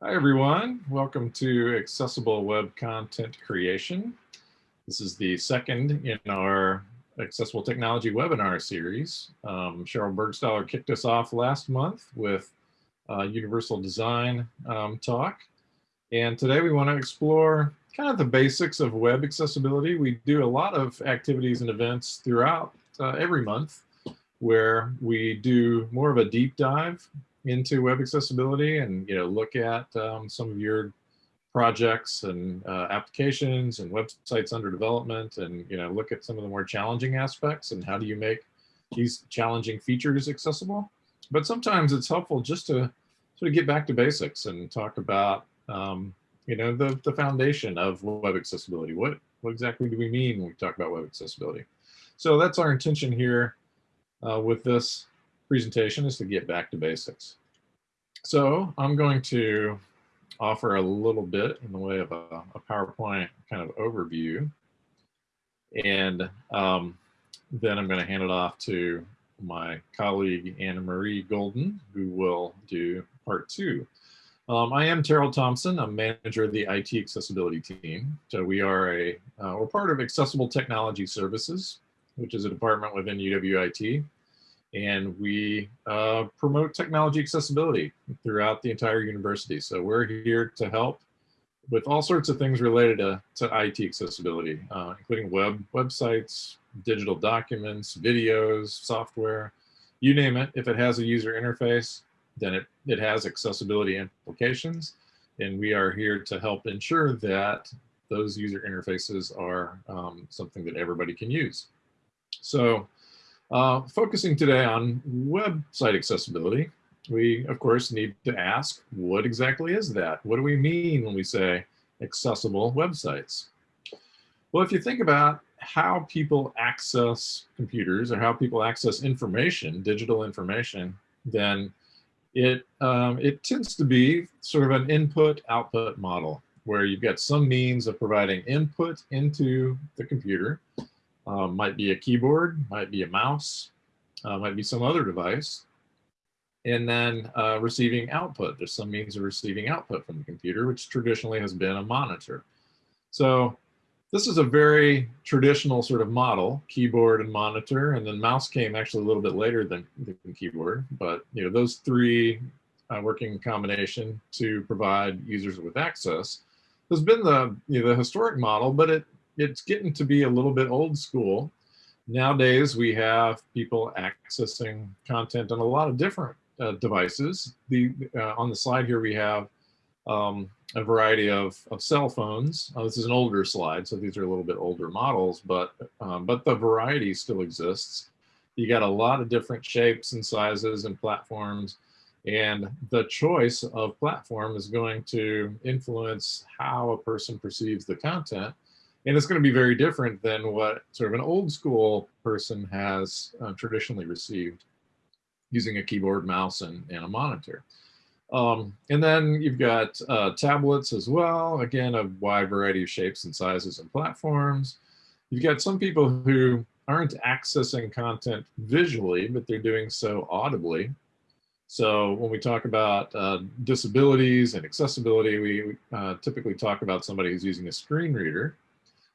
Hi everyone, welcome to Accessible Web Content Creation. This is the second in our Accessible Technology webinar series. Um, Sheryl Burgstahler kicked us off last month with uh, Universal Design um, talk. And today we want to explore kind of the basics of web accessibility. We do a lot of activities and events throughout uh, every month where we do more of a deep dive into web accessibility and you know look at um, some of your projects and uh, applications and websites under development and you know look at some of the more challenging aspects and how do you make these challenging features accessible. But sometimes it's helpful just to sort of get back to basics and talk about um, you know the, the foundation of web accessibility. What what exactly do we mean when we talk about web accessibility? So that's our intention here uh, with this presentation is to get back to basics. So I'm going to offer a little bit in the way of a, a PowerPoint kind of overview. And um, then I'm going to hand it off to my colleague Anna Marie Golden, who will do part two. Um, I am Terrill Thompson. I'm manager of the IT accessibility team. So we are a, uh, we're part of Accessible Technology Services, which is a department within UWIT and we uh, promote technology accessibility throughout the entire university. So we're here to help with all sorts of things related to, to IT accessibility, uh, including web websites, digital documents, videos, software, you name it. If it has a user interface, then it, it has accessibility implications. And we are here to help ensure that those user interfaces are um, something that everybody can use. So uh, focusing today on website accessibility, we of course need to ask, what exactly is that? What do we mean when we say accessible websites? Well, if you think about how people access computers or how people access information, digital information, then it, um, it tends to be sort of an input-output model where you've got some means of providing input into the computer um, might be a keyboard, might be a mouse, uh, might be some other device. And then uh, receiving output. There's some means of receiving output from the computer, which traditionally has been a monitor. So this is a very traditional sort of model, keyboard and monitor, and then mouse came actually a little bit later than the keyboard. But you know those three uh, working in combination to provide users with access has been the you know, the historic model, but it it's getting to be a little bit old school. Nowadays, we have people accessing content on a lot of different uh, devices. The uh, On the slide here, we have um, a variety of, of cell phones. Uh, this is an older slide, so these are a little bit older models, but, um, but the variety still exists. You got a lot of different shapes and sizes and platforms, and the choice of platform is going to influence how a person perceives the content and it's going to be very different than what sort of an old school person has uh, traditionally received using a keyboard, mouse, and, and a monitor. Um, and then you've got uh, tablets as well, again, a wide variety of shapes and sizes and platforms. You've got some people who aren't accessing content visually, but they're doing so audibly. So when we talk about uh, disabilities and accessibility, we uh, typically talk about somebody who's using a screen reader.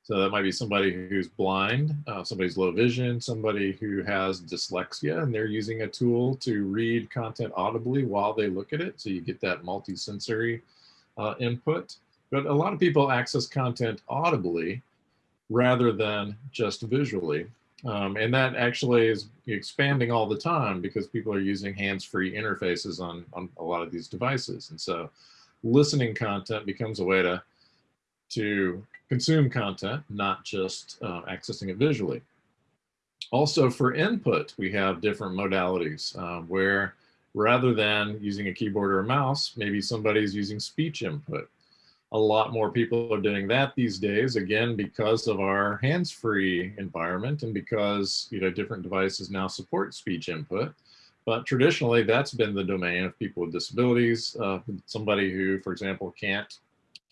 So that might be somebody who's blind, uh, somebody's low vision, somebody who has dyslexia, and they're using a tool to read content audibly while they look at it. So you get that multisensory uh, input. But a lot of people access content audibly rather than just visually. Um, and that actually is expanding all the time because people are using hands-free interfaces on, on a lot of these devices. And so listening content becomes a way to to consume content, not just uh, accessing it visually. Also for input, we have different modalities um, where rather than using a keyboard or a mouse, maybe somebody's using speech input. A lot more people are doing that these days, again, because of our hands-free environment and because you know different devices now support speech input. But traditionally, that's been the domain of people with disabilities, uh, somebody who, for example, can't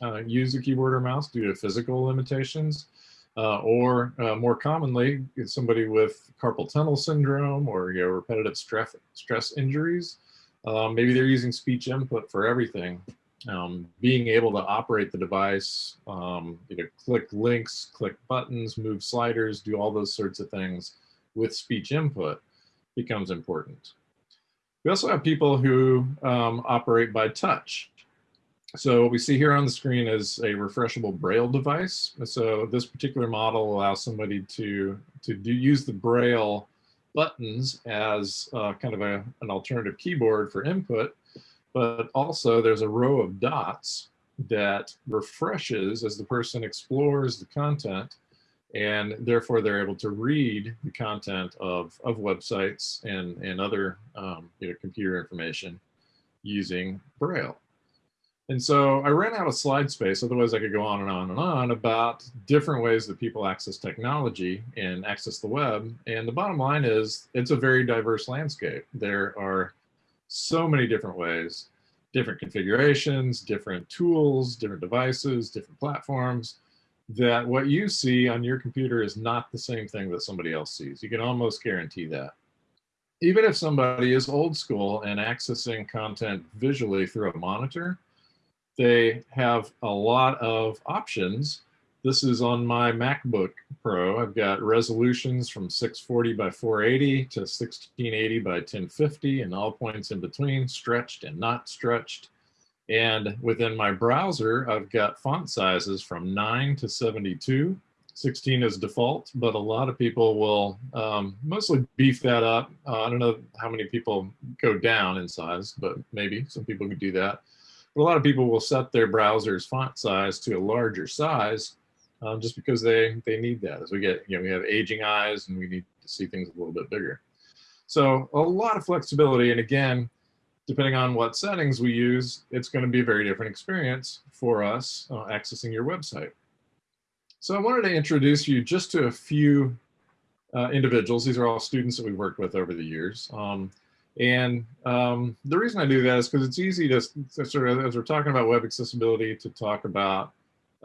uh, use a keyboard or mouse due to physical limitations. Uh, or uh, more commonly, somebody with carpal tunnel syndrome or you know, repetitive stress, stress injuries. Um, maybe they're using speech input for everything. um, being able to operate the device, um, you know, click links, click buttons, move sliders, do all those sorts of things with speech input becomes important. We also have people who um, operate by touch. So what we see here on the screen is a refreshable braille device. So this particular model allows somebody to, to do, use the braille buttons as uh, kind of a, an alternative keyboard for input, but also there's a row of dots that refreshes as the person explores the content and therefore they're able to read the content of, of websites and, and other um, you know, computer information using Braille. And so I ran out of slide space, otherwise I could go on and on and on about different ways that people access technology and access the web. And the bottom line is it's a very diverse landscape. There are so many different ways, different configurations, different tools, different devices, different platforms, that what you see on your computer is not the same thing that somebody else sees. You can almost guarantee that. Even if somebody is old school and accessing content visually through a monitor, they have a lot of options. This is on my MacBook Pro. I've got resolutions from 640 by 480 to 1680 by 1050 and all points in between, stretched and not stretched. And within my browser, I've got font sizes from 9 to 72. 16 is default, but a lot of people will um, mostly beef that up. Uh, I don't know how many people go down in size, but maybe some people could do that. But a lot of people will set their browser's font size to a larger size um, just because they, they need that. As we get, you know, we have aging eyes and we need to see things a little bit bigger. So a lot of flexibility. And again, depending on what settings we use, it's going to be a very different experience for us uh, accessing your website. So I wanted to introduce you just to a few uh, individuals. These are all students that we've worked with over the years. Um, and um, the reason I do that is because it's easy to, sort of, as we're talking about web accessibility, to talk about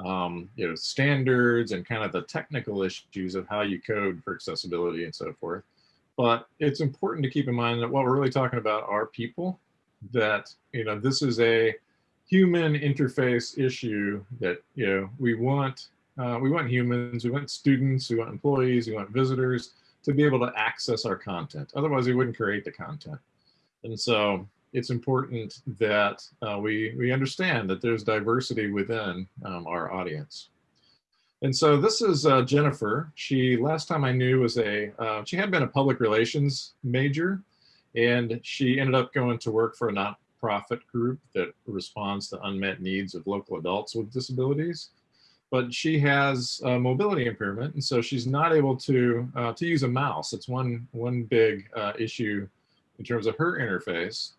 um, you know, standards and kind of the technical issues of how you code for accessibility and so forth. But it's important to keep in mind that what we're really talking about are people that, you know, this is a human interface issue that, you know, we want, uh, we want humans, we want students, we want employees, we want visitors, to be able to access our content. Otherwise, we wouldn't create the content. And so it's important that uh, we, we understand that there's diversity within um, our audience. And so this is uh, Jennifer. She, last time I knew, was a, uh, she had been a public relations major, and she ended up going to work for a nonprofit group that responds to unmet needs of local adults with disabilities but she has a mobility impairment, and so she's not able to uh, to use a mouse. It's one one big uh, issue in terms of her interface,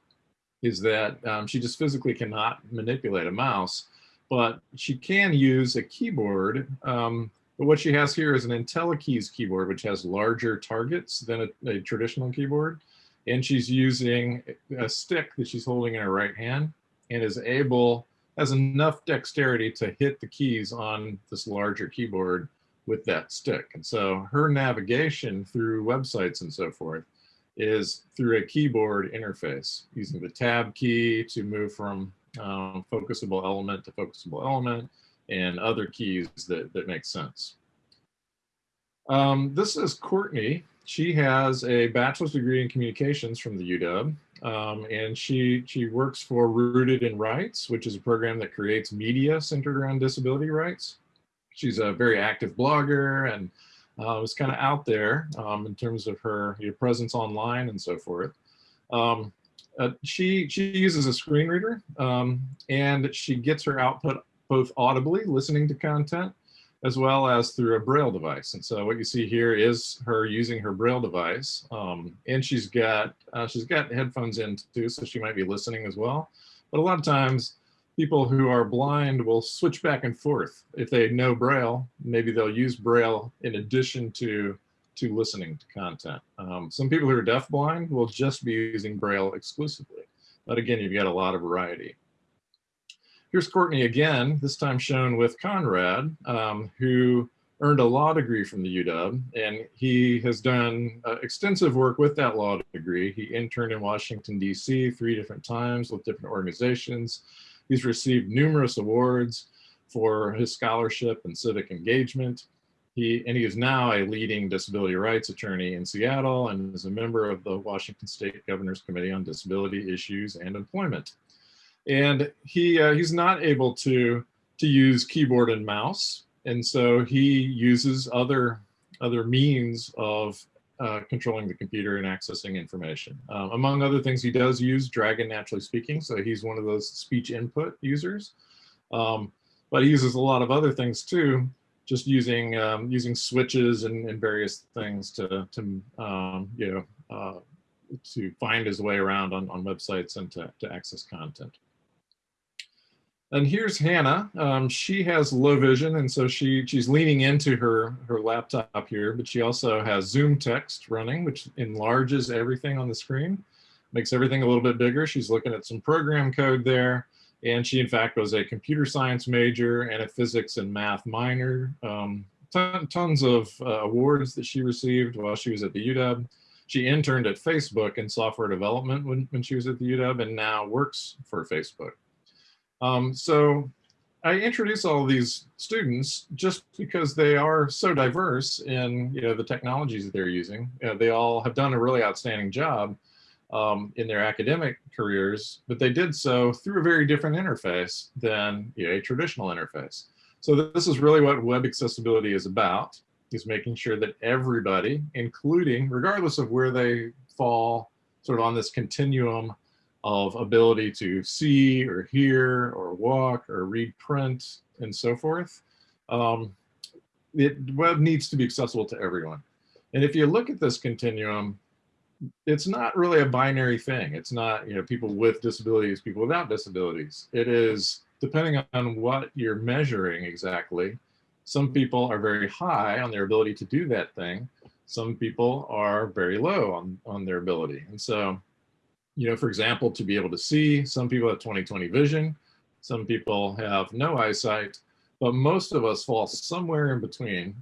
is that um, she just physically cannot manipulate a mouse, but she can use a keyboard. Um, but what she has here is an IntelliKeys keyboard, which has larger targets than a, a traditional keyboard. And she's using a stick that she's holding in her right hand and is able has enough dexterity to hit the keys on this larger keyboard with that stick. And so her navigation through websites and so forth is through a keyboard interface using the tab key to move from um, focusable element to focusable element and other keys that, that make sense. Um, this is Courtney. She has a bachelor's degree in communications from the UW. Um, and she she works for Rooted in Rights, which is a program that creates media centered around disability rights. She's a very active blogger and uh, was kind of out there um, in terms of her you know, presence online and so forth. Um, uh, she she uses a screen reader um, and she gets her output both audibly, listening to content, as well as through a braille device. And so what you see here is her using her braille device. Um, and she's got uh, she's got headphones in too, so she might be listening as well. But a lot of times people who are blind will switch back and forth. If they know braille, maybe they'll use braille in addition to to listening to content. Um, some people who are deafblind will just be using braille exclusively. But again, you've got a lot of variety. Here's Courtney again, this time shown with Conrad, um, who earned a law degree from the UW, and he has done uh, extensive work with that law degree. He interned in Washington, D.C. three different times with different organizations, He's received numerous awards for his scholarship and civic engagement. He, and he is now a leading disability rights attorney in Seattle and is a member of the Washington State Governor's Committee on Disability Issues and Employment. And he, uh, he's not able to, to use keyboard and mouse. And so he uses other, other means of uh, controlling the computer and accessing information. Um, among other things, he does use Dragon NaturallySpeaking, so he's one of those speech input users. Um, but he uses a lot of other things too, just using um, using switches and, and, various things to to um, you know uh, to find his way around on, on websites and to, to access content. And here's Hannah. Um, she has low vision, and so she she's leaning into her her laptop here, but she also has ZoomText running, which enlarges everything on the screen, makes everything a little bit bigger. She's looking at some program code there, and she in fact was a computer science major and a physics and math minor. Um, ton, tons of uh, awards that she received while she was at the UW. She interned at Facebook in software development when, when she was at the UW, and now works for Facebook. Um, so I introduce all these students just because they are so diverse in you know the technologies that they're using. You know, they all have done a really outstanding job um, in their academic careers, but they did so through a very different interface than you know, a traditional interface. So this is really what web accessibility is about, is making sure that everybody, including, regardless of where they fall sort of on this continuum of ability to see or hear or walk or read print and so forth. Um, it web needs to be accessible to everyone. And if you look at this continuum, it's not really a binary thing. It's not, you know, people with disabilities, people without disabilities. It is depending on what you're measuring exactly. Some people are very high on their ability to do that thing. Some people are very low on, on their ability. And so you know, for example, to be able to see, some people have 20/20 vision, some people have no eyesight, but most of us fall somewhere in between.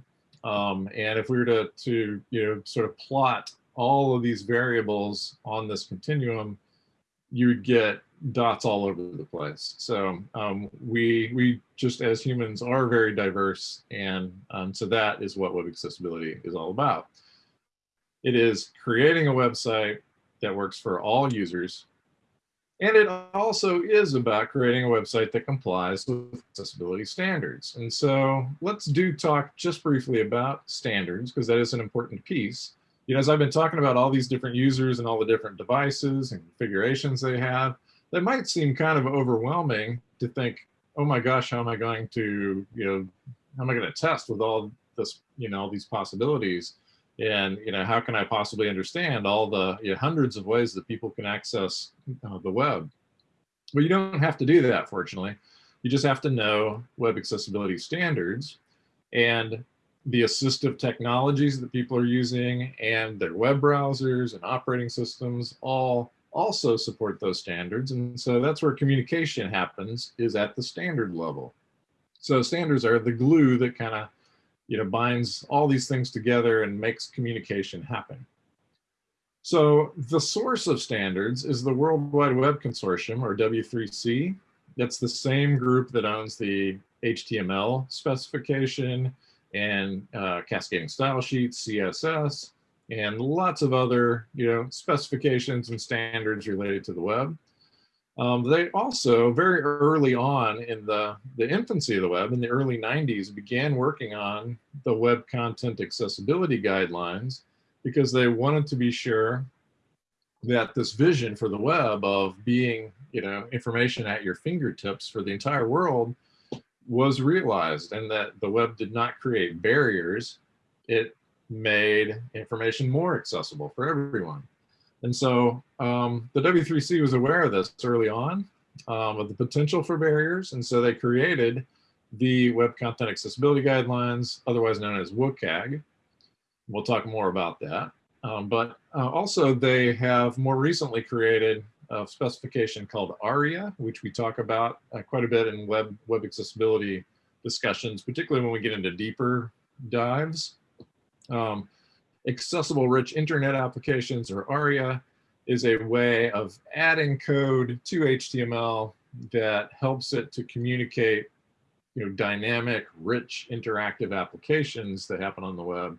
Um, and if we were to, to, you know, sort of plot all of these variables on this continuum, you would get dots all over the place. So um, we, we just as humans are very diverse. And um, so that is what web accessibility is all about. It is creating a website that works for all users. And it also is about creating a website that complies with accessibility standards. And so let's do talk just briefly about standards because that is an important piece. You know, as I've been talking about all these different users and all the different devices and configurations they have, that might seem kind of overwhelming to think, oh my gosh, how am I going to, you know, how am I going to test with all this, you know, all these possibilities? And you know how can i possibly understand all the you know, hundreds of ways that people can access uh, the web? Well you don't have to do that fortunately. You just have to know web accessibility standards and the assistive technologies that people are using and their web browsers and operating systems all also support those standards. And so that's where communication happens is at the standard level. So standards are the glue that kind of you know, binds all these things together and makes communication happen. So the source of standards is the World Wide Web Consortium, or W3C. That's the same group that owns the HTML specification and uh, cascading style sheets, CSS, and lots of other you know, specifications and standards related to the web. Um, they also, very early on in the, the infancy of the web, in the early 90s, began working on the web content accessibility guidelines because they wanted to be sure that this vision for the web of being, you know, information at your fingertips for the entire world was realized and that the web did not create barriers. It made information more accessible for everyone. And so um, the W3C was aware of this early on, um, of the potential for barriers. And so they created the Web Content Accessibility Guidelines, otherwise known as WCAG. We'll talk more about that. Um, but uh, also they have more recently created a specification called ARIA, which we talk about uh, quite a bit in web, web accessibility discussions, particularly when we get into deeper dives. Um, accessible rich internet applications or ARIA is a way of adding code to HTML that helps it to communicate you know, dynamic, rich, interactive applications that happen on the web,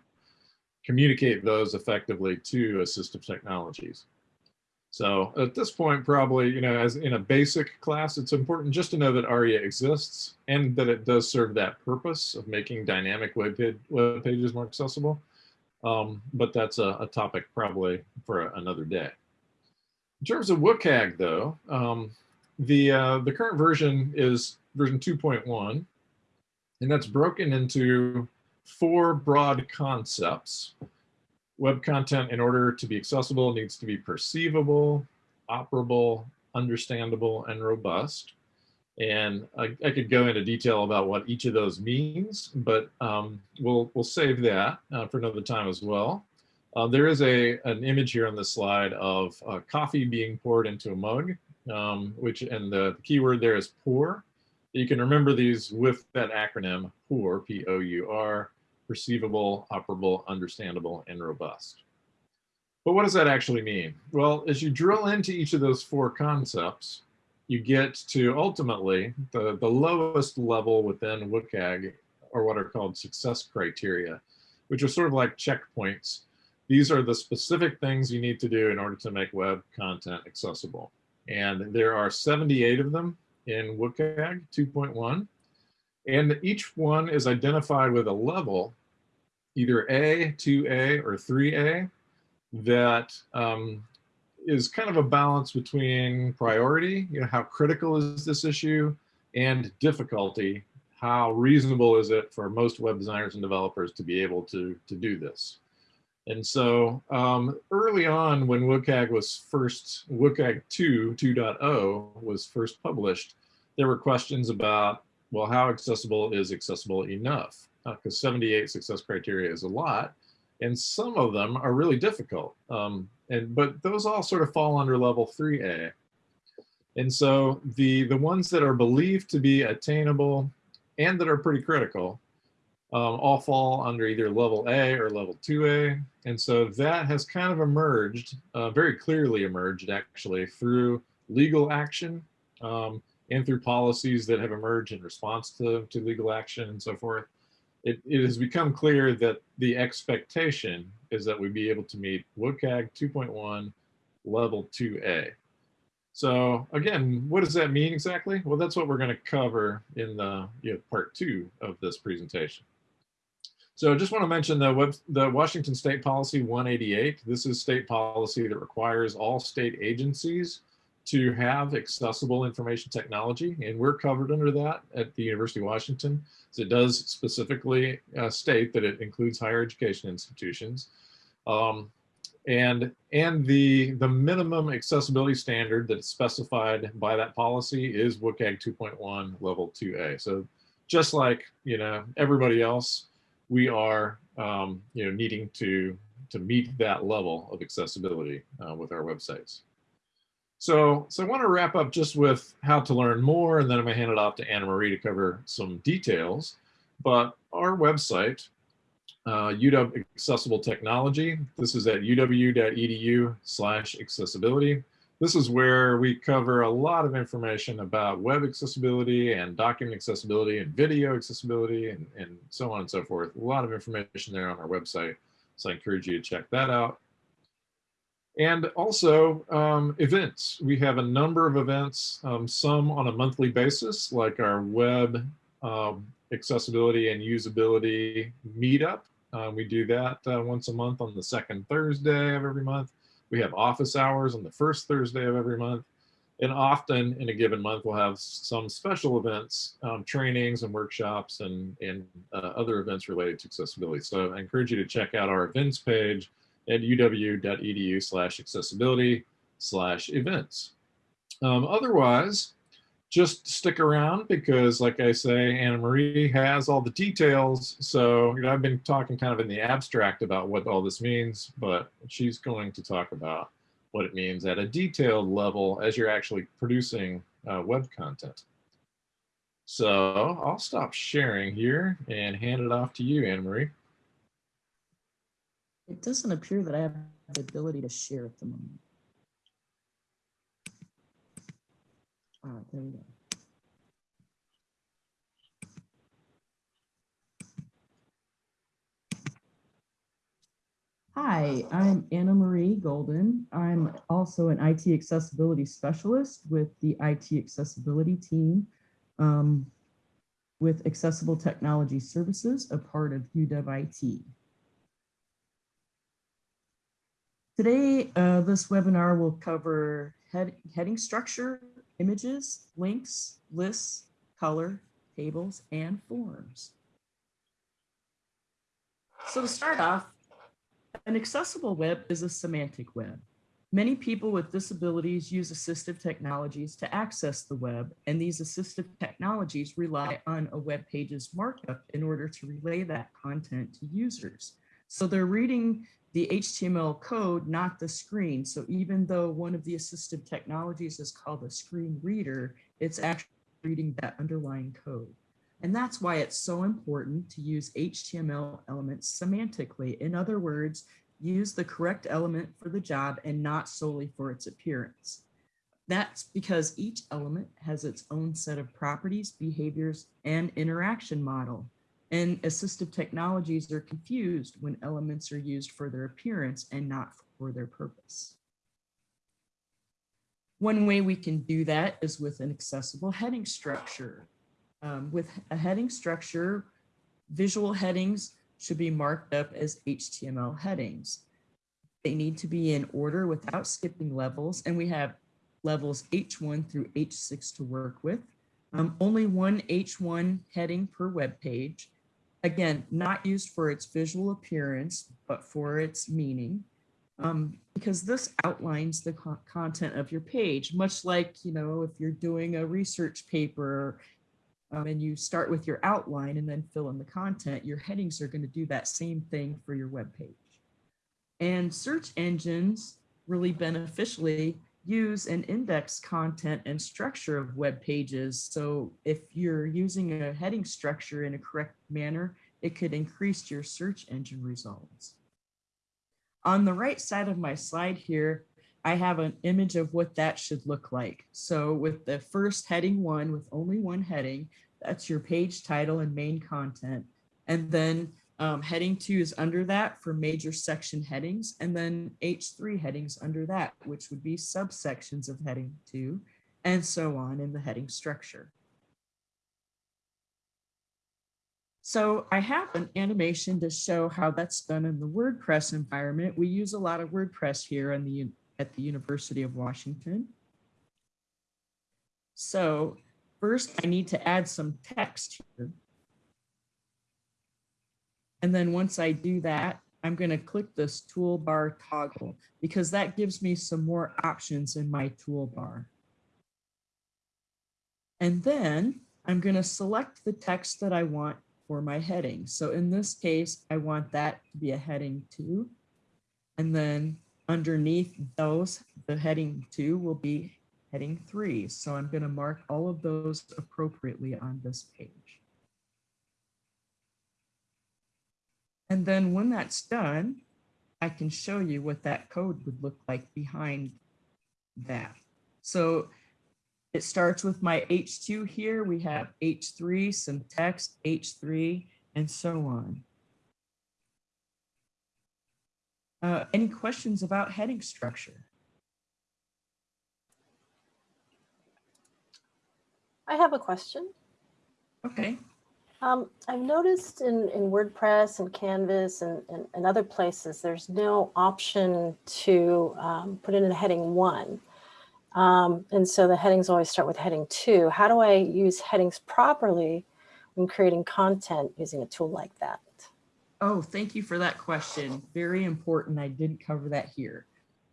communicate those effectively to assistive technologies. So at this point, probably, you know, as in a basic class, it's important just to know that ARIA exists and that it does serve that purpose of making dynamic web, web pages more accessible. Um, but that's a, a, topic probably for another day. In terms of WCAG though, um, the, uh, the current version is version 2.1, and that's broken into four broad concepts. Web content, in order to be accessible, needs to be perceivable, operable, understandable, and robust. And I, I, could go into detail about what each of those means, but um, we'll, we'll save that uh, for another time as well. Uh, there is a, an image here on the slide of uh, coffee being poured into a mug, um, which and the, keyword there is pour. You can remember these with that acronym POUR, P-O-U-R, perceivable, operable, understandable, and robust. But what does that actually mean? Well, as you drill into each of those four concepts, you get to ultimately the, the lowest level within WCAG are what are called success criteria, which are sort of like checkpoints. These are the specific things you need to do in order to make web content accessible. And there are 78 of them in WCAG 2.1. And each one is identified with a level, either A, 2A, or 3A, that um, is kind of a balance between priority, you know, how critical is this issue, and difficulty, how reasonable is it for most web designers and developers to be able to, to do this. And so um, early on when WCAG was first, WCAG 2, 2.0 was first published, there were questions about, well, how accessible is accessible enough? Because uh, 78 success criteria is a lot, and some of them are really difficult. Um, and But those all sort of fall under level 3A. And so the, the ones that are believed to be attainable and that are pretty critical um, all fall under either level A or level 2A. And so that has kind of emerged, uh, very clearly emerged actually, through legal action um, and through policies that have emerged in response to, to legal action and so forth, it, it has become clear that the expectation is that we be able to meet WCAG 2.1 level 2A. So again, what does that mean exactly? Well, that's what we're going to cover in the you know, part two of this presentation. So I just want to mention the, web, the Washington State Policy 188. This is state policy that requires all state agencies to have accessible information technology, and we're covered under that at the University of Washington. So it does specifically uh, state that it includes higher education institutions. Um, and and the, the minimum accessibility standard that's specified by that policy is WCAG 2.1 level 2A. So just like, you know, everybody else, we are, um, you know, needing to, to meet that level of accessibility uh, with our websites. So, so I want to wrap up just with how to learn more, and then I'm going to hand it off to Anna Marie to cover some details. But our website, uh, UW Accessible Technology, this is at uw.edu slash accessibility. This is where we cover a lot of information about web accessibility and document accessibility and video accessibility and, and so on and so forth. A lot of information there on our website. So I encourage you to check that out. And also um, events. We have a number of events, um, some on a monthly basis, like our web um, accessibility and usability meetup. Uh, we do that uh, once a month on the second Thursday of every month. We have office hours on the first Thursday of every month. And often in a given month, we'll have some special events, um, trainings and workshops and, and uh, other events related to accessibility. So I encourage you to check out our events page at uw.edu slash accessibility slash events. Um, otherwise, just stick around because like I say, Anna Marie has all the details. So you know, I've been talking kind of in the abstract about what all this means, but she's going to talk about what it means at a detailed level as you're actually producing uh, web content. So I'll stop sharing here and hand it off to you, Anna Marie. It doesn't appear that I have the ability to share at the moment. Ah, there we go. Hi, I'm Anna Marie Golden. I'm also an IT accessibility specialist with the IT accessibility team um, with Accessible Technology Services, a part of UW IT. Today, uh, this webinar will cover head, heading structure, images, links, lists, color, tables, and forms. So to start off, an accessible web is a semantic web. Many people with disabilities use assistive technologies to access the web, and these assistive technologies rely on a web page's markup in order to relay that content to users. So they're reading the HTML code, not the screen. So even though one of the assistive technologies is called a screen reader, it's actually reading that underlying code. And that's why it's so important to use HTML elements semantically. In other words, use the correct element for the job and not solely for its appearance. That's because each element has its own set of properties, behaviors, and interaction model. And assistive technologies are confused when elements are used for their appearance and not for their purpose. One way we can do that is with an accessible heading structure. Um, with a heading structure, visual headings should be marked up as HTML headings. They need to be in order without skipping levels, and we have levels H1 through H6 to work with. Um, only one H1 heading per web page. Again, not used for its visual appearance, but for its meaning. Um, because this outlines the co content of your page, much like, you know, if you're doing a research paper um, and you start with your outline and then fill in the content, your headings are going to do that same thing for your web page. And search engines really beneficially use and index content and structure of web pages. So if you're using a heading structure in a correct manner, it could increase your search engine results. On the right side of my slide here, I have an image of what that should look like. So with the first heading one, with only one heading, that's your page title and main content. And then um, heading two is under that for major section headings, and then H3 headings under that, which would be subsections of heading two, and so on in the heading structure. So I have an animation to show how that's done in the WordPress environment. We use a lot of WordPress here in the, at the University of Washington. So first I need to add some text here. And then once I do that, I'm going to click this toolbar toggle because that gives me some more options in my toolbar. And then I'm going to select the text that I want for my heading. So in this case, I want that to be a heading two. And then underneath those, the heading two will be heading three. So I'm going to mark all of those appropriately on this page. And then when that's done, I can show you what that code would look like behind that. So it starts with my H2 here. We have H3, some text, H3, and so on. Uh, any questions about heading structure? I have a question. Okay. Um, I've noticed in, in WordPress and Canvas and, and, and other places, there's no option to um, put in a heading one. Um, and so the headings always start with heading two. How do I use headings properly when creating content using a tool like that? Oh, thank you for that question. Very important. I didn't cover that here.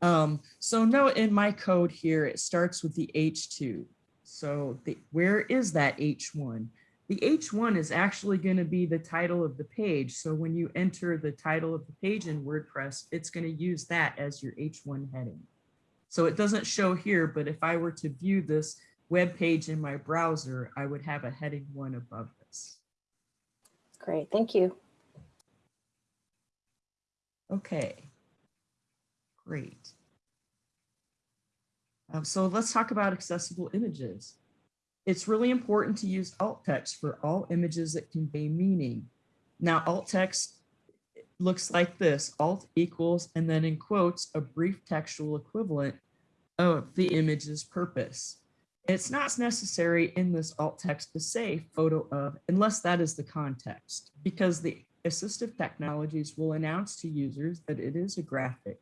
Um, so no, in my code here, it starts with the H2. So the, where is that H1? The H1 is actually going to be the title of the page. So when you enter the title of the page in WordPress, it's going to use that as your H1 heading. So it doesn't show here, but if I were to view this web page in my browser, I would have a heading one above this. Great, thank you. Okay, great. Um, so let's talk about accessible images. It's really important to use alt text for all images that convey meaning. Now, alt text looks like this, alt equals, and then in quotes, a brief textual equivalent of the image's purpose. It's not necessary in this alt text to say photo of, unless that is the context, because the assistive technologies will announce to users that it is a graphic.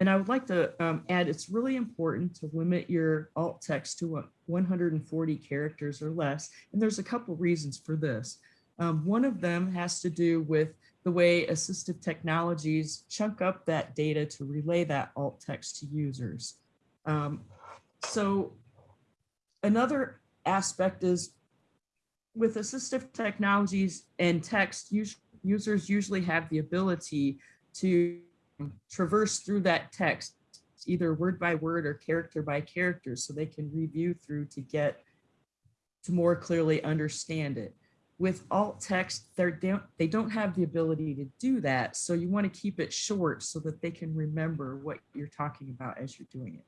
And I would like to um, add, it's really important to limit your alt text to uh, 140 characters or less. And there's a couple reasons for this. Um, one of them has to do with the way assistive technologies chunk up that data to relay that alt text to users. Um, so another aspect is with assistive technologies and text, us- users usually have the ability to traverse through that text, either word by word or character by character, so they can review through to get to more clearly understand it. With alt text, they're, they don't- they don't have the ability to do that. So you want to keep it short so that they can remember what you're talking about as you're doing it.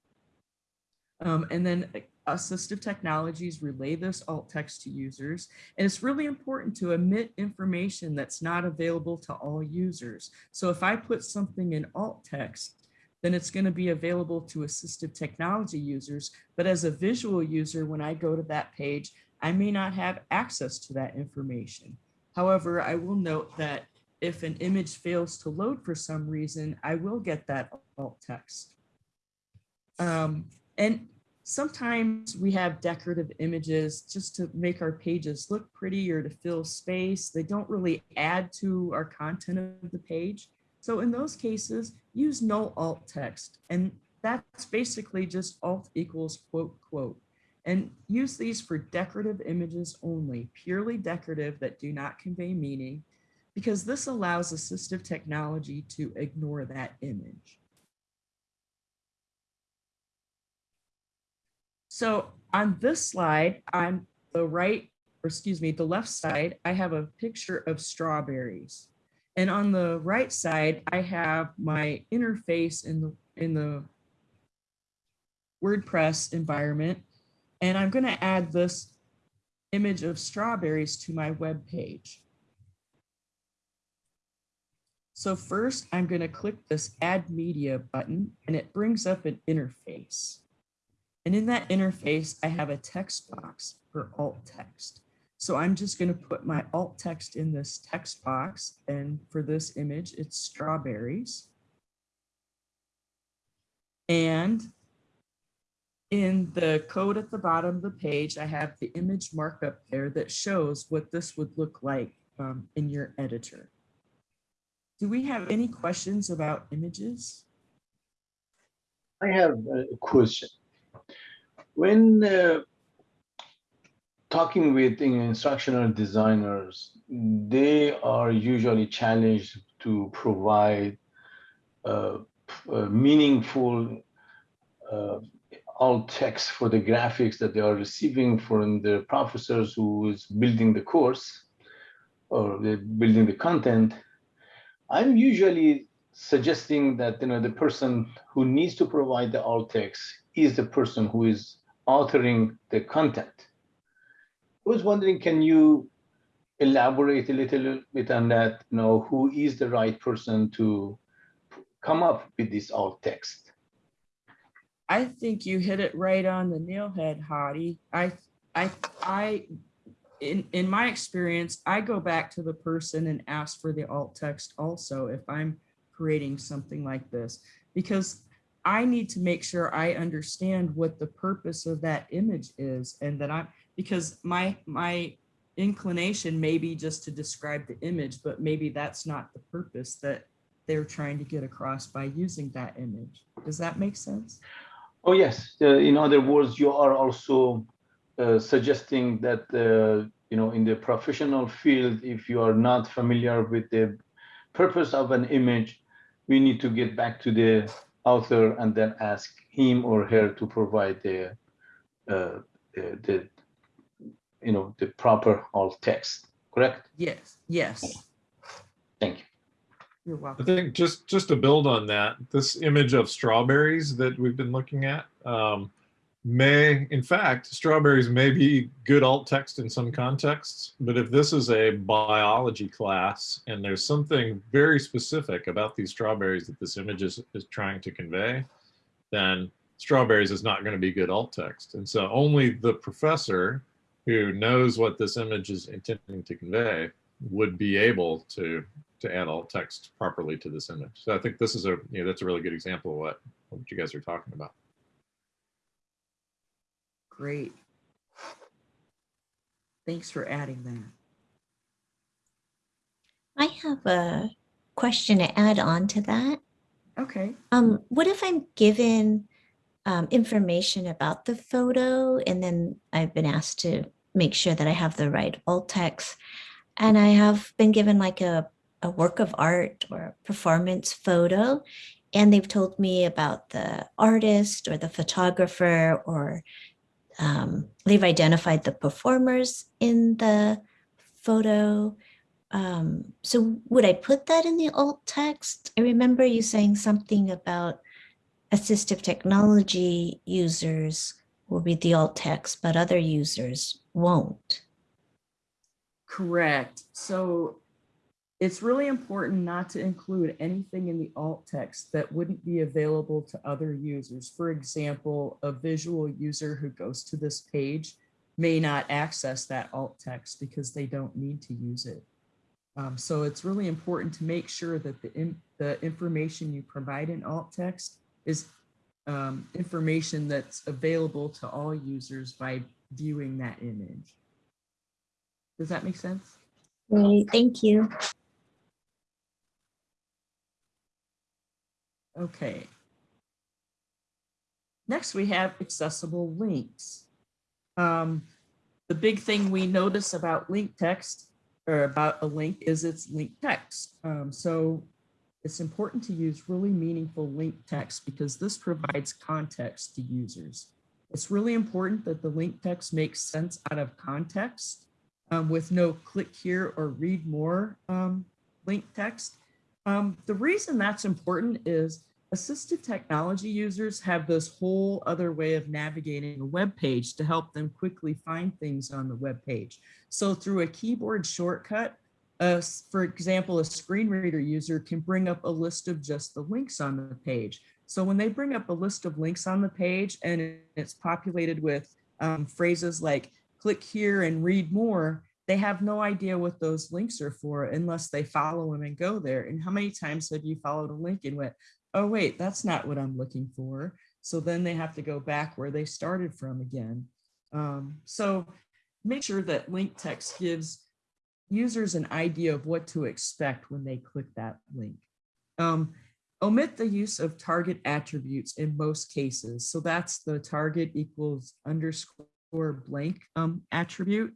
Um, and then assistive technologies relay this alt text to users. And it's really important to omit information that's not available to all users. So if I put something in alt text, then it's going to be available to assistive technology users. But as a visual user, when I go to that page, I may not have access to that information. However, I will note that if an image fails to load for some reason, I will get that alt text. Um, and sometimes we have decorative images just to make our pages look pretty or to fill space. They don't really add to our content of the page. So in those cases, use no alt text. And that's basically just alt equals quote, quote. And use these for decorative images only, purely decorative that do not convey meaning, because this allows assistive technology to ignore that image. So on this slide, on the right, or excuse me, the left side, I have a picture of strawberries. And on the right side, I have my interface in the in the WordPress environment. And I'm going to add this image of strawberries to my web page. So first, I'm going to click this Add Media button, and it brings up an interface. And in that interface, I have a text box for alt text. So I'm just going to put my alt text in this text box. And for this image, it's strawberries. And in the code at the bottom of the page, I have the image markup there that shows what this would look like um, in your editor. Do we have any questions about images? I have a question. When uh, talking with instructional designers, they are usually challenged to provide uh, meaningful uh, alt text for the graphics that they are receiving from the professors who is building the course or building the content. I'm usually suggesting that you know the person who needs to provide the alt text is the person who is authoring the content. I was wondering, can you elaborate a little bit on that? You know, who is the right person to come up with this alt text? I think you hit it right on the nail head, Hottie. I, I, I, in, in my experience, I go back to the person and ask for the alt text also if I'm creating something like this, because I need to make sure I understand what the purpose of that image is and that I'm, because my, my inclination may be just to describe the image, but maybe that's not the purpose that they're trying to get across by using that image. Does that make sense? Oh, yes. Uh, in other words, you are also uh, suggesting that, uh, you know, in the professional field, if you are not familiar with the purpose of an image, we need to get back to the author and then ask him or her to provide the, uh, the, the, you know, the proper alt text, correct? Yes, yes. Thank you. You're welcome. I think just just to build on that, this image of strawberries that we've been looking at, um, may, in fact, strawberries may be good alt text in some contexts, but if this is a biology class and there's something very specific about these strawberries that this image is, is trying to convey, then strawberries is not going to be good alt text. And so only the professor who knows what this image is intending to convey would be able to to add alt text properly to this image. So I think this is a, you know, that's a really good example of what, what you guys are talking about. Great. Thanks for adding that. I have a question to add on to that. Okay. Um, what if I'm given um, information about the photo and then I've been asked to make sure that I have the right alt text and I have been given like a, a work of art or a performance photo and they've told me about the artist or the photographer or um, they've identified the performers in the photo. Um, so would I put that in the alt text? I remember you saying something about assistive technology users will read the alt text, but other users won't. Correct. So it's really important not to include anything in the alt text that wouldn't be available to other users. For example, a visual user who goes to this page may not access that alt text because they don't need to use it. Um, so it's really important to make sure that the, in, the information you provide in alt text is um, information that's available to all users by viewing that image. Does that make sense? Great, thank you. Okay. Next, we have accessible links. Um, the big thing we notice about link text or about a link is its link text. Um, so it's important to use really meaningful link text because this provides context to users. It's really important that the link text makes sense out of context um, with no click here or read more um, link text. Um, the reason that's important is assistive technology users have this whole other way of navigating a web page to help them quickly find things on the web page. So through a keyboard shortcut, uh, for example, a screen reader user can bring up a list of just the links on the page. So when they bring up a list of links on the page and it's populated with um, phrases like click here and read more, they have no idea what those links are for unless they follow them and go there. And how many times have you followed a link and went, oh, wait, that's not what I'm looking for. So then they have to go back where they started from again. Um, so make sure that link text gives users an idea of what to expect when they click that link. Um, omit the use of target attributes in most cases. So that's the target equals underscore blank um, attribute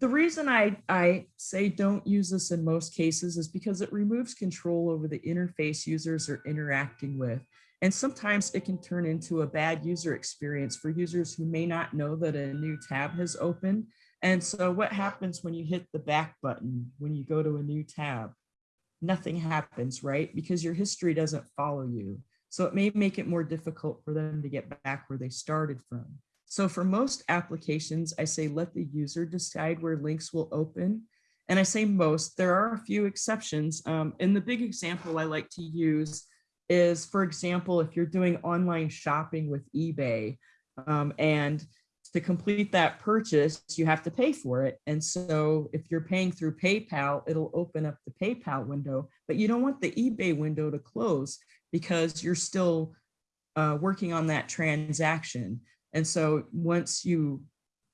the reason I, I say don't use this in most cases is because it removes control over the interface users are interacting with. And sometimes it can turn into a bad user experience for users who may not know that a new tab has opened. And so what happens when you hit the back button, when you go to a new tab? Nothing happens, right? Because your history doesn't follow you. So it may make it more difficult for them to get back where they started from. So for most applications, I say let the user decide where links will open. And I say most, there are a few exceptions. Um, and the big example I like to use is, for example, if you're doing online shopping with eBay um, and to complete that purchase, you have to pay for it. And so if you're paying through PayPal, it'll open up the PayPal window, but you don't want the eBay window to close because you're still uh, working on that transaction. And so once you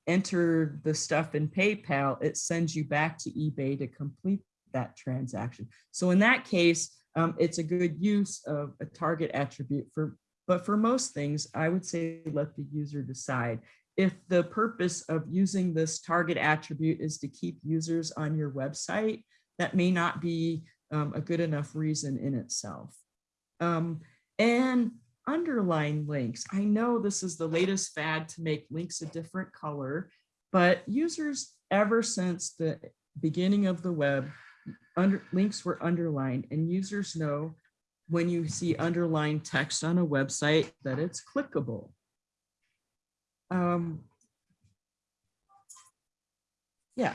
enter the stuff in PayPal, it sends you back to eBay to complete that transaction. So in that case, um, it's a good use of a target attribute for, but for most things, I would say let the user decide. If the purpose of using this target attribute is to keep users on your website, that may not be um, a good enough reason in itself. Um, and underline links. I know this is the latest fad to make links a different color, but users ever since the beginning of the web, under, links were underlined and users know when you see underlined text on a website that it's clickable. Um, yeah.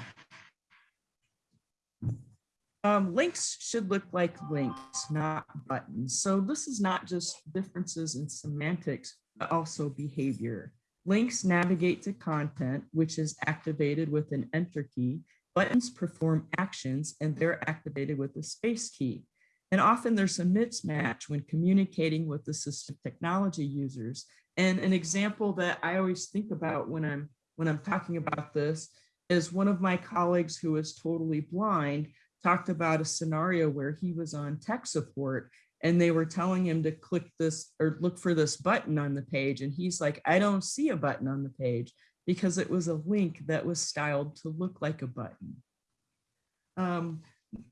Um, links should look like links, not buttons. So this is not just differences in semantics, but also behavior. Links navigate to content, which is activated with an enter key. Buttons perform actions and they're activated with a space key. And often there's a mismatch when communicating with assistive technology users. And an example that I always think about when I'm when I'm talking about this is one of my colleagues who is totally blind talked about a scenario where he was on tech support and they were telling him to click this or look for this button on the page. And he's like, I don't see a button on the page because it was a link that was styled to look like a button. Um,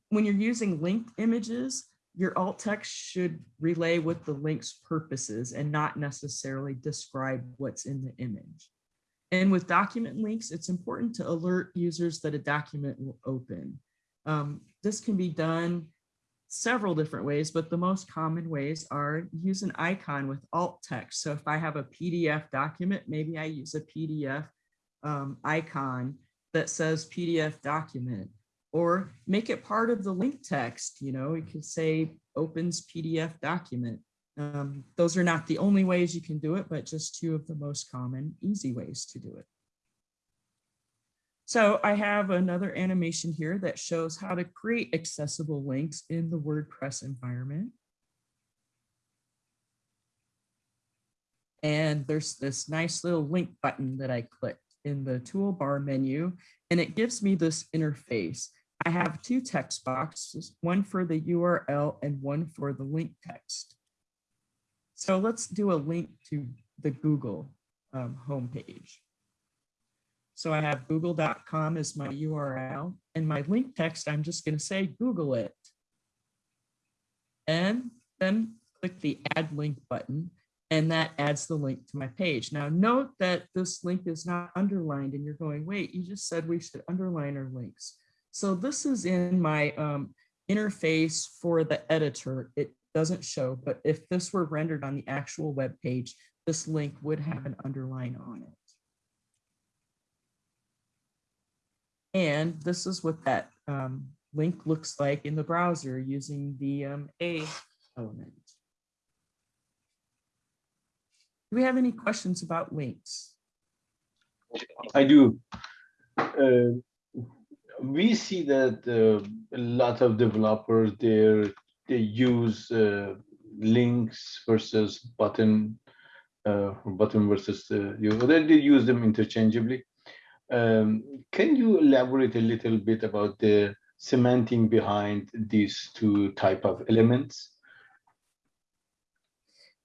when you're using linked images, your alt text should relay what the link's purposes and not necessarily describe what's in the image. And with document links, it's important to alert users that a document will open. Um, this can be done several different ways, but the most common ways are use an icon with alt text. So if I have a PDF document, maybe I use a PDF um, icon that says PDF document or make it part of the link text. You know, you could say opens PDF document. Um, those are not the only ways you can do it, but just two of the most common easy ways to do it. So I have another animation here that shows how to create accessible links in the WordPress environment. And there's this nice little link button that I clicked in the toolbar menu, and it gives me this interface. I have two text boxes, one for the URL and one for the link text. So let's do a link to the Google um, homepage. So I have google.com as my URL and my link text, I'm just going to say Google it. And then click the add link button and that adds the link to my page. Now note that this link is not underlined and you're going, wait, you just said we should underline our links. So this is in my um, interface for the editor. It doesn't show, but if this were rendered on the actual web page, this link would have an underline on it. And this is what that um, link looks like in the browser using the um, A element. Do we have any questions about links? I do. Uh, we see that uh, a lot of developers there they use uh, links versus button uh, button versus uh, you they, they use them interchangeably. Um, can you elaborate a little bit about the semantic behind these two type of elements?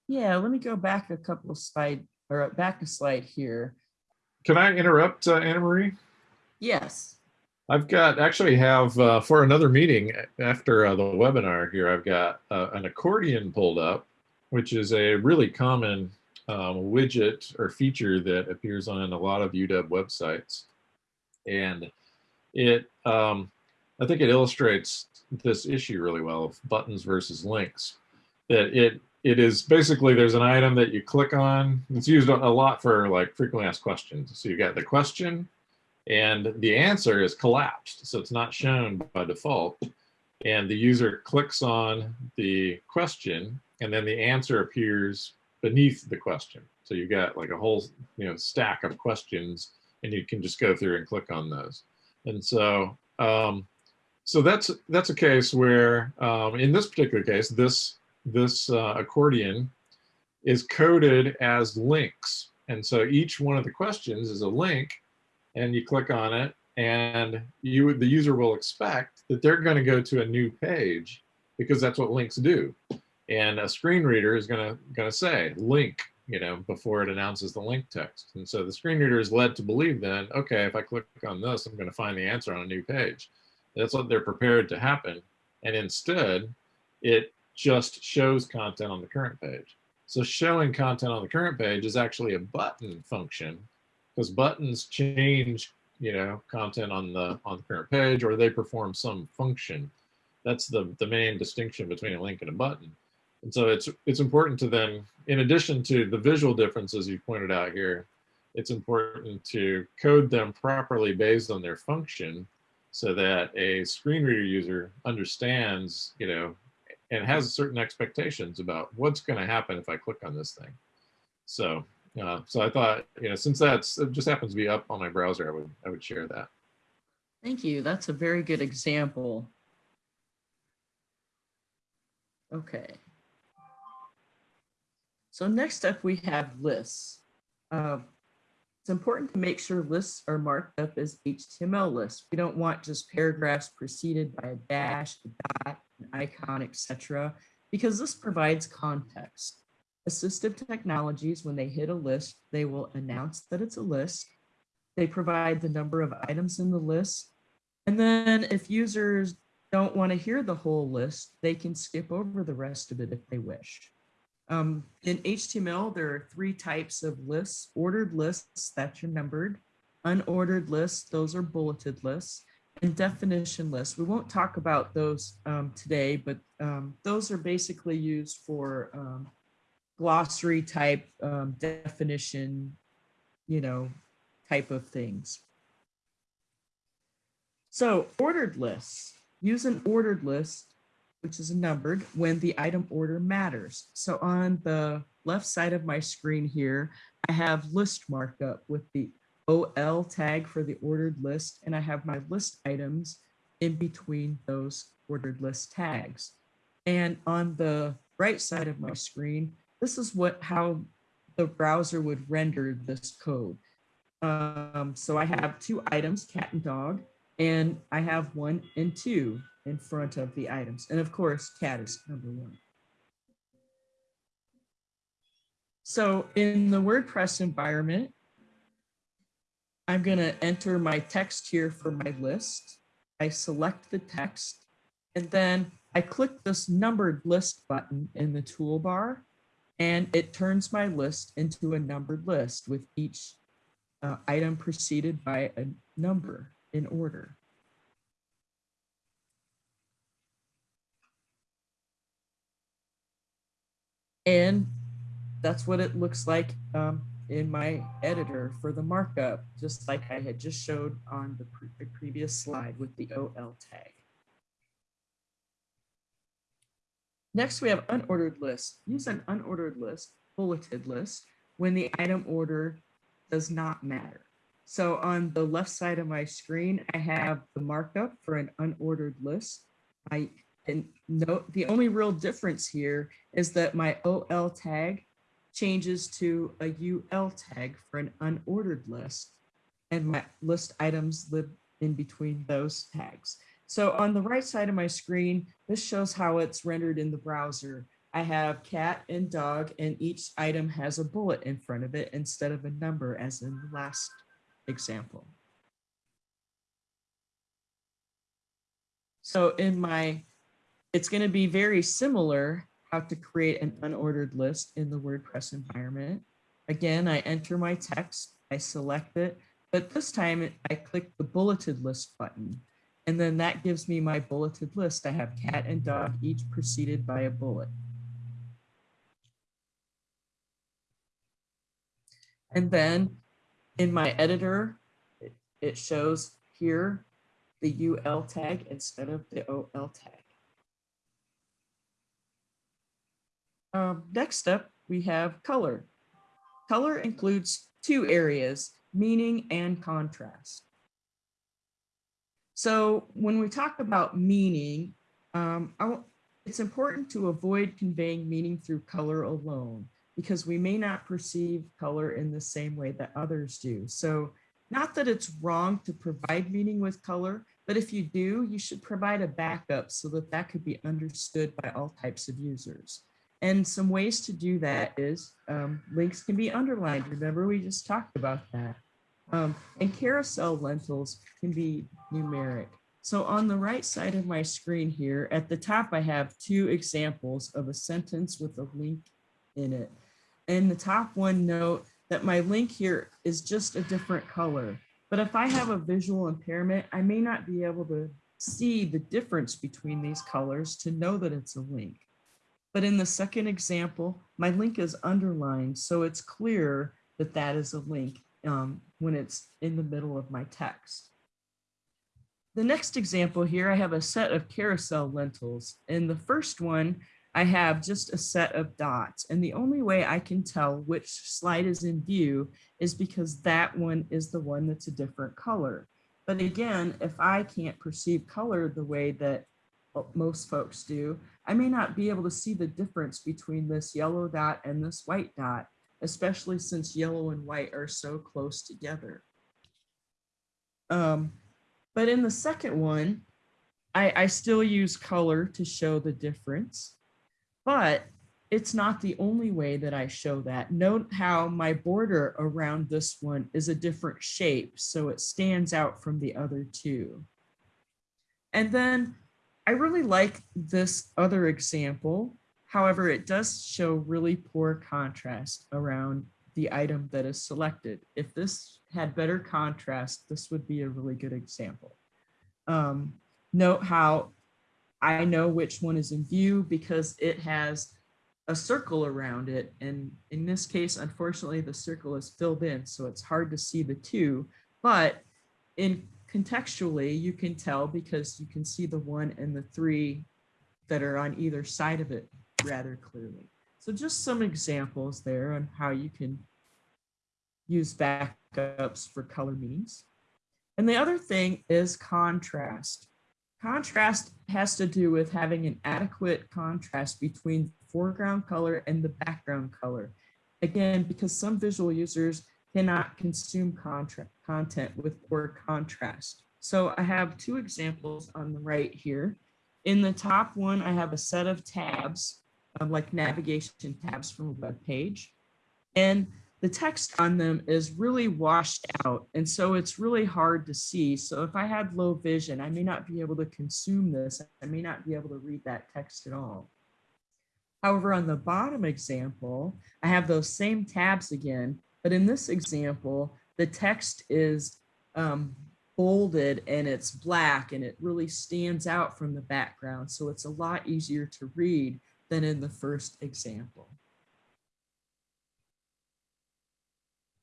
Yeah, let me go back a couple of slide or back a slide here. Can I interrupt, uh, Anna Marie? Yes. I've got actually have uh, for another meeting after uh, the webinar here, I've got uh, an accordion pulled up, which is a really common um, widget or feature that appears on a lot of UW websites. And it, um, I think it illustrates this issue really well of buttons versus links. That it it is basically there's an item that you click on. It's used a lot for like frequently asked questions. So you've got the question and the answer is collapsed. So it's not shown by default. And the user clicks on the question and then the answer appears beneath the question. So you've got like a whole you know stack of questions and you can just go through and click on those. And so um, so that's that's a case where um, in this particular case, this this uh, accordion is coded as links. And so each one of the questions is a link and you click on it and you the user will expect that they're going to go to a new page because that's what links do. And a screen reader is going to going to say link, you know, before it announces the link text. And so the screen reader is led to believe then, okay, if I click on this, I'm going to find the answer on a new page. That's what they're prepared to happen. And instead, it just shows content on the current page. So showing content on the current page is actually a button function because buttons change, you know, content on the on the current page or they perform some function. That's the, the main distinction between a link and a button. And so it's it's important to then, in addition to the visual differences you pointed out here, it's important to code them properly based on their function so that a screen reader user understands, you know, and has certain expectations about what's going to happen if I click on this thing. So, uh, so I thought, you know, since that's it just happens to be up on my browser, I would I would share that. Thank you. That's a very good example. Okay. So next up, we have lists. Uh, it's important to make sure lists are marked up as HTML lists. We don't want just paragraphs preceded by a dash, a dot, an icon, etc., because this provides context. Assistive technologies, when they hit a list, they will announce that it's a list. They provide the number of items in the list. And then if users don't want to hear the whole list, they can skip over the rest of it if they wish. Um, in HTML, there are three types of lists, ordered lists, that's your numbered, unordered lists, those are bulleted lists, and definition lists. We won't talk about those um, today, but um, those are basically used for um, glossary type um, definition, you know, type of things. So ordered lists, use an ordered list which is numbered when the item order matters. So on the left side of my screen here, I have list markup with the OL tag for the ordered list, and I have my list items in between those ordered list tags. And on the right side of my screen, this is what how the browser would render this code. Um, so I have two items, cat and dog, and I have one and two in front of the items. And of course, cat is number one. So in the WordPress environment, I'm going to enter my text here for my list. I select the text and then I click this numbered list button in the toolbar and it turns my list into a numbered list with each uh, item preceded by a number in order. And that's what it looks like um, in my editor for the markup, just like I had just showed on the, pre the previous slide with the OL tag. Next, we have unordered list. Use an unordered list, bulleted list, when the item order does not matter. So on the left side of my screen, I have the markup for an unordered list. I and note the only real difference here is that my OL tag changes to a UL tag for an unordered list and my list items live in between those tags. So on the right side of my screen, this shows how it's rendered in the browser. I have cat and dog and each item has a bullet in front of it instead of a number as in the last example. So in my it's going to be very similar how to create an unordered list in the WordPress environment. Again, I enter my text, I select it, but this time I click the bulleted list button. And then that gives me my bulleted list. I have cat and dog, each preceded by a bullet. And then in my editor, it, shows here the UL tag instead of the OL tag. Um, next up, we have color. Color includes two areas, meaning and contrast. So when we talk about meaning, um, it's important to avoid conveying meaning through color alone because we may not perceive color in the same way that others do. So not that it's wrong to provide meaning with color, but if you do, you should provide a backup so that that could be understood by all types of users. And some ways to do that is um, links can be underlined. Remember, we just talked about that. Um, and carousel lentils can be numeric. So on the right side of my screen here, at the top, I have two examples of a sentence with a link in it. And the top one note that my link here is just a different color. But if I have a visual impairment, I may not be able to see the difference between these colors to know that it's a link. But in the second example, my link is underlined, so it's clear that that is a link. um, when it's in the middle of my text. The next example here, I have a set of carousel lentils. In the first one, I have just a set of dots. And the only way I can tell which slide is in view is because that one is the one that's a different color. But again, if I can't perceive color the way that most folks do, I may not be able to see the difference between this yellow dot and this white dot, especially since yellow and white are so close together. Um, but in the second one, I, I still use color to show the difference, but it's not the only way that I show that. Note how my border around this one is a different shape, so it stands out from the other two. And then I really like this other example. However, it does show really poor contrast around the item that is selected. If this had better contrast, this would be a really good example. Um, note how I know which one is in view because it has a circle around it. And in this case, unfortunately, the circle is filled in, so it's hard to see the two. But in contextually, you can tell because you can see the one and the three that are on either side of it rather clearly. So just some examples there on how you can use backups for color meanings. And the other thing is contrast. Contrast has to do with having an adequate contrast between foreground color and the background color. Again, because some visual users cannot consume content with poor contrast. So I have two examples on the right here. In the top one, I have a set of tabs, um, like navigation tabs from a web page. And the text on them is really washed out. And so it's really hard to see. So if I had low vision, I may not be able to consume this. I may not be able to read that text at all. However, on the bottom example, I have those same tabs again, but in this example, the text is um, bolded and it's black and it really stands out from the background. So it's a lot easier to read than in the first example.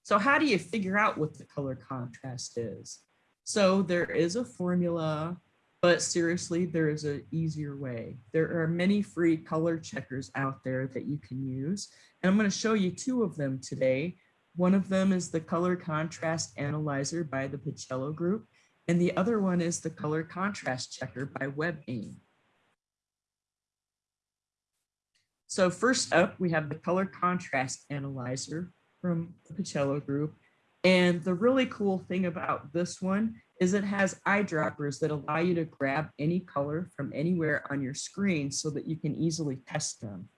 So how do you figure out what the color contrast is? So there is a formula, but seriously, there is an easier way. There are many free color checkers out there that you can use. And I'm going to show you two of them today. One of them is the color contrast analyzer by the Paciello group. And the other one is the color contrast checker by WebAIM. So first up, we have the color contrast analyzer from the Paciello group. And the really cool thing about this one is it has eyedroppers that allow you to grab any color from anywhere on your screen so that you can easily test them.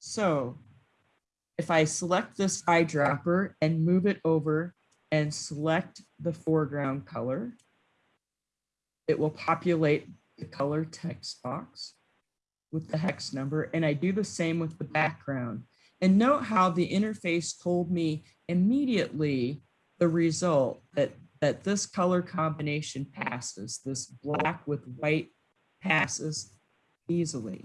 So if I select this eyedropper and move it over and select the foreground color, it will populate the color text box with the hex number. And I do the same with the background. And note how the interface told me immediately the result that, that this color combination passes, this black with white passes easily.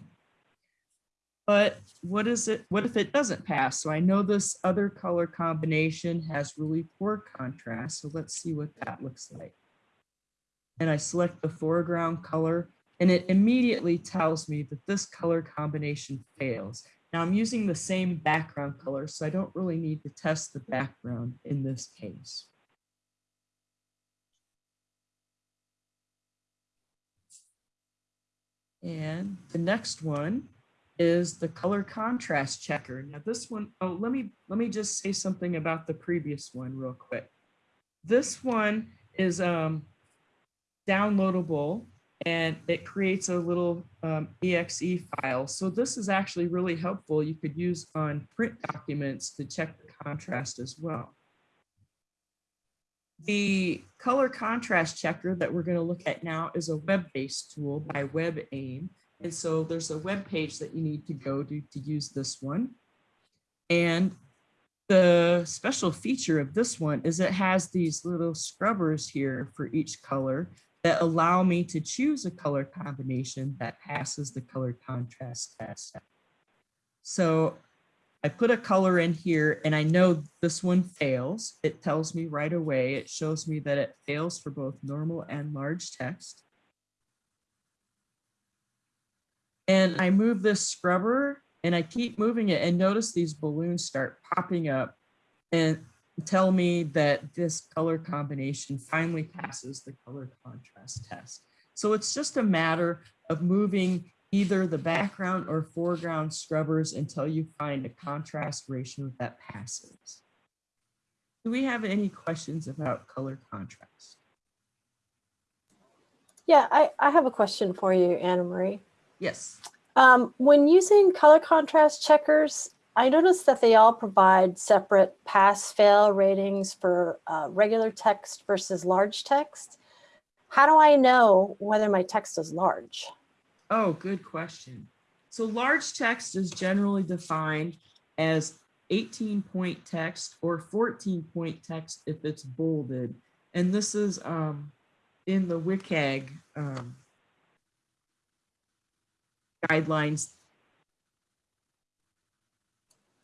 But what is it, what if it doesn't pass? So I know this other color combination has really poor contrast. So let's see what that looks like. And I select the foreground color and it immediately tells me that this color combination fails. Now I'm using the same background color, so I don't really need to test the background in this case. And the next one is the color contrast checker. Now this one, oh, let me, let me just say something about the previous one real quick. This one is um, downloadable and it creates a little um, exe file. So this is actually really helpful. You could use on print documents to check the contrast as well. The color contrast checker that we're going to look at now is a web-based tool by WebAIM. And so there's a web page that you need to go to to use this one. And the special feature of this one is it has these little scrubbers here for each color that allow me to choose a color combination that passes the color contrast test. So I put a color in here and I know this one fails. It tells me right away. It shows me that it fails for both normal and large text. And I move this scrubber and I keep moving it and notice these balloons start popping up and tell me that this color combination finally passes the color contrast test. So it's just a matter of moving either the background or foreground scrubbers until you find a contrast ratio that passes. Do we have any questions about color contrast? Yeah, I, I have a question for you, Anna Marie. Yes. Um, when using color contrast checkers, I noticed that they all provide separate pass fail ratings for uh, regular text versus large text. How do I know whether my text is large? Oh, good question. So large text is generally defined as 18 point text or 14 point text if it's bolded. And this is um, in the WCAG um, guidelines.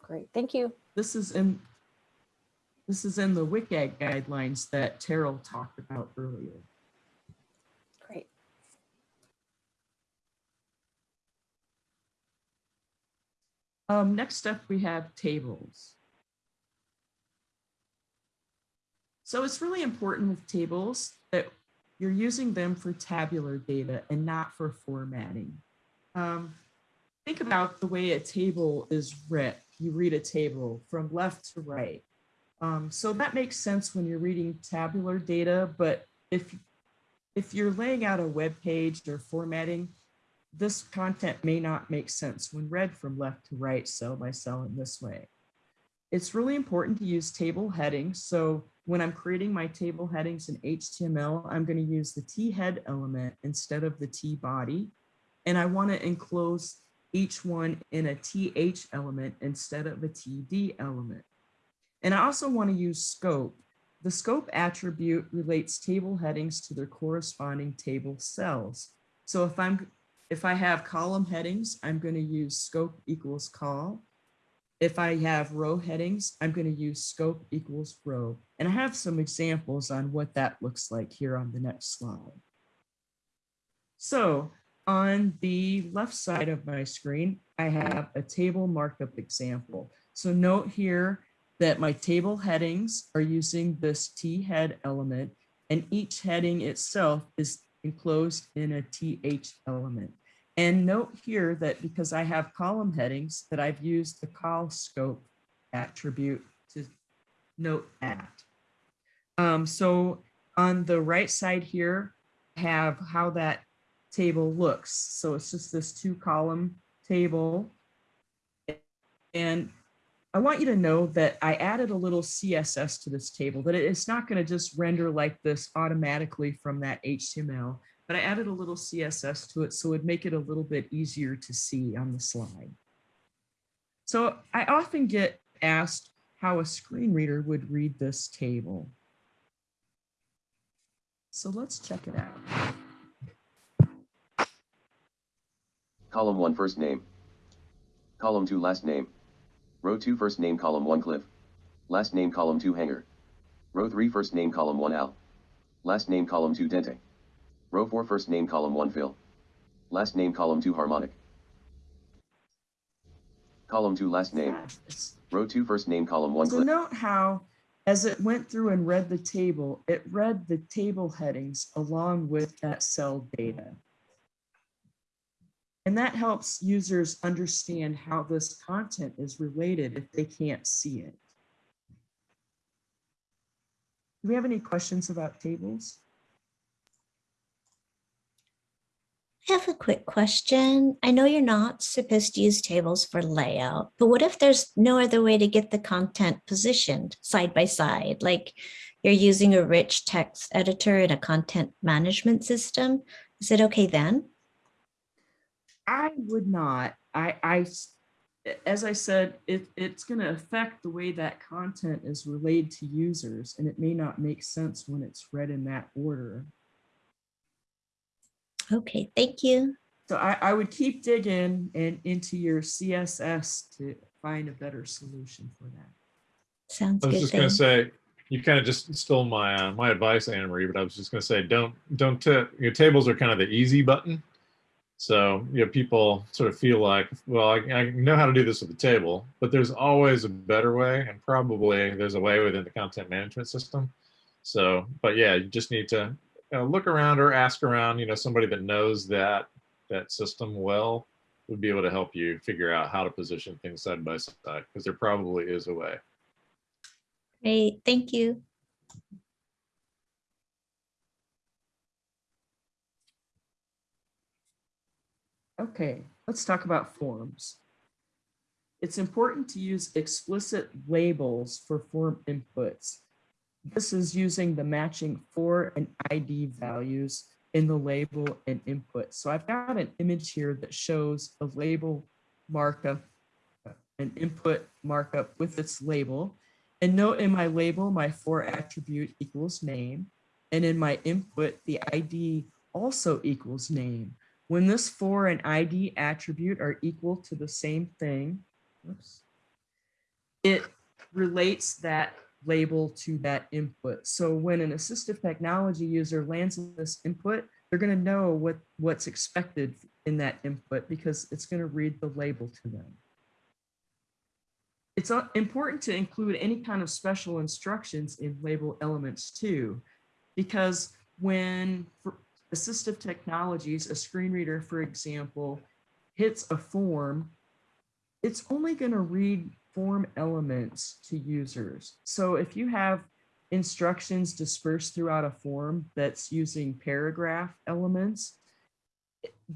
Great, thank you. This is in this is in the WCAG guidelines that Terrill talked about earlier. Great. Um, next up, we have tables. So it's really important with tables that you're using them for tabular data and not for formatting. Um, think about the way a table is read. You read a table from left to right. Um, so that makes sense when you're reading tabular data, but if, if you're laying out a web page or formatting, this content may not make sense when read from left to right, cell by cell in this way. It's really important to use table headings. So when I'm creating my table headings in HTML, I'm going to use the T head element instead of the T body. And I want to enclose each one in a TH element instead of a TD element. And I also want to use scope. The scope attribute relates table headings to their corresponding table cells. So if I'm if I have column headings, I'm going to use scope equals col. If I have row headings, I'm going to use scope equals row. And I have some examples on what that looks like here on the next slide. So on the left side of my screen, I have a table markup example. So note here that my table headings are using this T head element and each heading itself is enclosed in a TH element. And note here that because I have column headings that I've used the col scope attribute to note that. Um, so on the right side here, have how that table looks. So it's just this two column table. And I want you to know that I added a little CSS to this table, that it's not going to just render like this automatically from that HTML, but I added a little CSS to it so it'd make it a little bit easier to see on the slide. So I often get asked how a screen reader would read this table. So let's check it out. Column 1 first name. Column 2 last name. Row 2 first name column 1 Cliff. Last name column 2 Hanger. Row 3 first name column 1 Al. Last name column 2 Dente. Row 4 first name column 1 Phil. Last name column 2 Harmonic. Column 2 last name. Row 2 first name column 1 So note how, as it went through and read the table, it read the table headings along with that cell data. And that helps users understand how this content is related if they can't see it. Do we have any questions about tables? I have a quick question. I know you're not supposed to use tables for layout, but what if there's no other way to get the content positioned side by side? Like you're using a rich text editor in a content management system. Is it okay then? I would not. I, as I said, it, it's going to affect the way that content is relayed to users, and it may not make sense when it's read in that order. Okay, thank you. So I, I would keep digging and into your CSS to find a better solution for that. Sounds good. I was good. just gonna say, you kind of just stole my, uh, my advice, Anne Marie. but I was just gonna say, don't, don't, ta- your tables are kind of the easy button. So, you know, people sort of feel like, well, I, I know how to do this with the table, but there's always a better way and probably there's a way within the content management system. So, but yeah, you just need to uh, look around or ask around, you know, somebody that knows that, that system well would be able to help you figure out how to position things side by side, because there probably is a way. Great, thank you. Okay, let's talk about forms. It's important to use explicit labels for form inputs. This is using the matching for and ID values in the label and input. So I've got an image here that shows a label markup, an input markup with its label. And note in my label, my for attribute equals name. And in my input, the ID also equals name. When this for and ID attribute are equal to the same thing, whoops, it relates that label to that input. So when an assistive technology user lands in this input, they're going to know what, what's expected in that input because it's going to read the label to them. It's important to include any kind of special instructions in label elements too, because when for assistive technologies, a screen reader, for example, hits a form, it's only going to read form elements to users. So if you have instructions dispersed throughout a form that's using paragraph elements,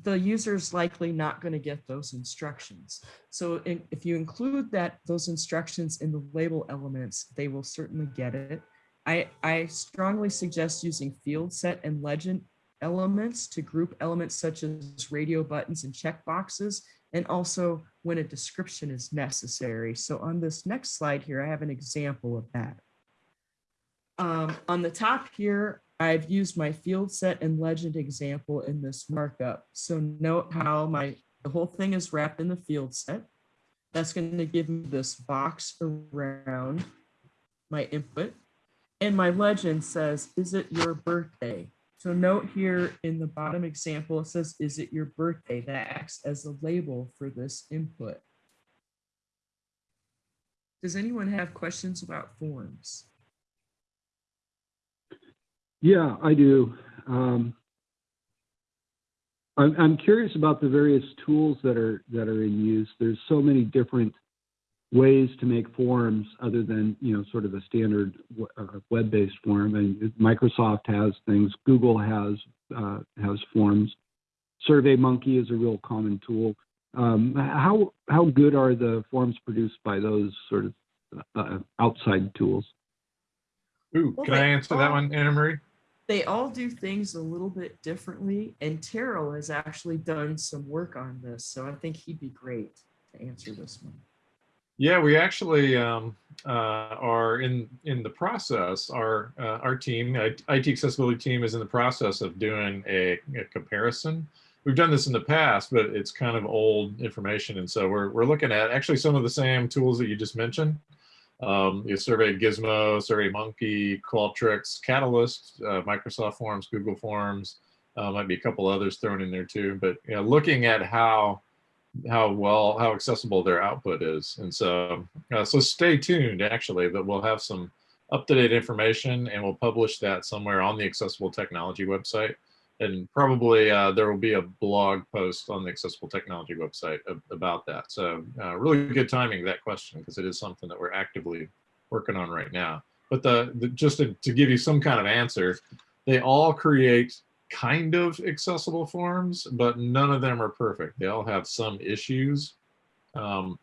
the user's likely not going to get those instructions. So in- if you include that those instructions in the label elements, they will certainly get it. I, I strongly suggest using field set and legend elements to group elements such as radio buttons and checkboxes, and also when a description is necessary. So on this next slide here, I have an example of that. Um, on the top here, I've used my field set and legend example in this markup. So note how my the whole thing is wrapped in the field set. That's going to give me this box around my input. And my legend says, is it your birthday? So note here in the bottom example, it says, is it your birthday? That acts as a label for this input. Does anyone have questions about forms? Yeah, I do. Um, I'm, I'm curious about the various tools that are that are in use. There's so many different ways to make forms other than you know sort of a standard uh, web-based form. And Microsoft has things. Google has uh, has forms. SurveyMonkey is a real common tool. Um, how how good are the forms produced by those sort of uh, outside tools? Ooh, Well, can I they answer that one, Anna Marie? They all do things a little bit differently, and Terrill has actually done some work on this, so I think he'd be great to answer this one. Yeah, we actually um, uh, are in in the process. Our uh, our team, IT accessibility team, is in the process of doing a, a comparison. We've done this in the past, but it's kind of old information, and so we're we're looking at actually some of the same tools that you just mentioned. Um, you survey Gizmo, Survey Monkey, Qualtrics, Catalyst, uh, Microsoft Forms, Google Forms, uh, might be a couple others thrown in there too. But you know, looking at how how well how accessible their output is. And so uh, so stay tuned actually but we'll have some up-to-date information and we'll publish that somewhere on the accessible technology website. And probably uh, there will be a blog post on the accessible technology website ab- about that. So uh, really good timing that question because it is something that we're actively working on right now. But the, the just to, to give you some kind of answer they all create kind of accessible forms, but none of them are perfect. They all have some issues. Um,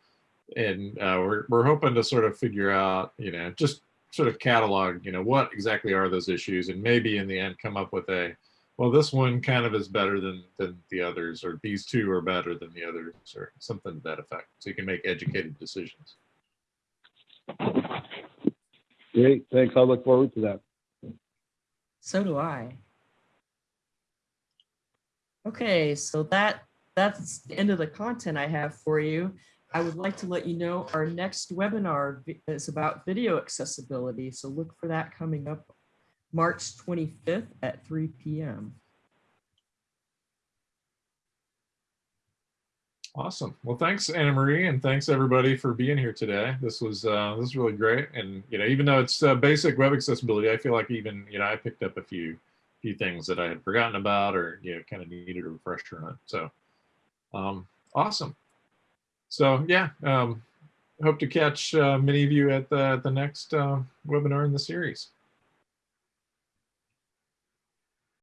and uh, we're, we're hoping to sort of figure out, you know, just sort of catalog, you know, what exactly are those issues and maybe in the end come up with a, well, this one kind of is better than, than the others, or these two are better than the others, or something to that effect. So you can make educated decisions. Great, thanks. I look forward to that. So do I. Okay, so that that's the end of the content I have for you. I would like to let you know our next webinar is about video accessibility. So look for that coming up March 25th at 3 p.m. Awesome. Well, thanks, Anna Marie, and thanks everybody for being here today. This was uh, this was really great, and you know, even though it's uh, basic web accessibility, I feel like even you know I picked up a few few things that I had forgotten about, or you know, kind of needed a refresher on. So, um, awesome. So yeah, um, hope to catch uh, many of you at the the next uh, webinar in the series.